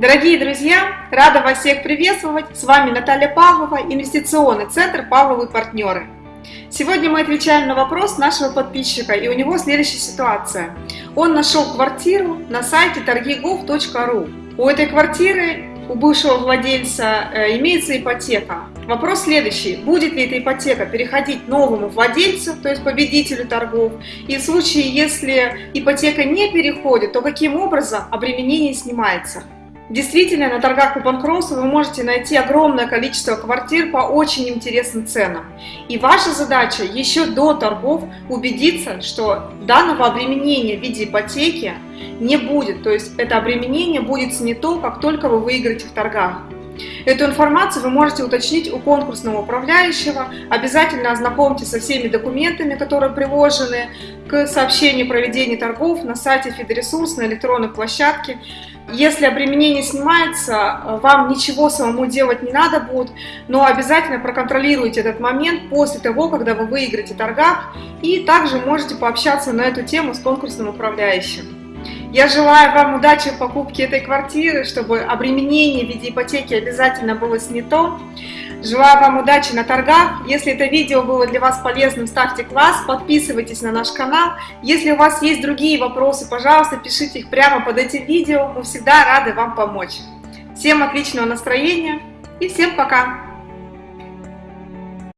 Дорогие друзья, рада вас всех приветствовать. С вами Наталья Павлова, инвестиционный центр «Павловы партнеры». Сегодня мы отвечаем на вопрос нашего подписчика, и у него следующая ситуация. Он нашел квартиру на сайте торгигов.ру. У этой квартиры, у бывшего владельца, э, имеется ипотека. Вопрос следующий. Будет ли эта ипотека переходить новому владельцу, то есть победителю торгов? И в случае, если ипотека не переходит, то каким образом обременение снимается? Действительно, на торгах по банкротству вы можете найти огромное количество квартир по очень интересным ценам. И ваша задача еще до торгов убедиться, что данного обременения в виде ипотеки не будет. То есть это обременение будет снято, как только вы выиграете в торгах. Эту информацию вы можете уточнить у конкурсного управляющего. Обязательно ознакомьтесь со всеми документами, которые приложены к сообщению о проведении торгов на сайте Фидоресурс, на электронной площадке. Если обременение снимается, вам ничего самому делать не надо будет, но обязательно проконтролируйте этот момент после того, когда вы выиграете торгах, и также можете пообщаться на эту тему с конкурсным управляющим. Я желаю вам удачи в покупке этой квартиры, чтобы обременение в виде ипотеки обязательно было снято. Желаю вам удачи на торгах. Если это видео было для вас полезным, ставьте класс, подписывайтесь на наш канал. Если у вас есть другие вопросы, пожалуйста, пишите их прямо под этим видео. Мы всегда рады вам помочь. Всем отличного настроения и всем пока!